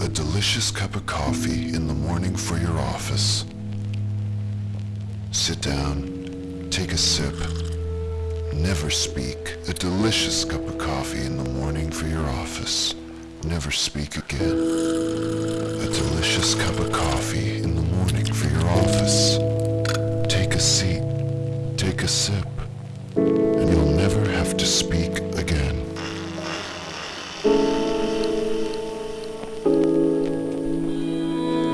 A delicious cup of coffee in the morning for your office. Sit down, take a sip, never speak. A delicious cup of coffee in the morning for your office. Never speak again. A delicious cup of coffee in the morning for your office. Take a seat, take a sip, and you'll never have to speak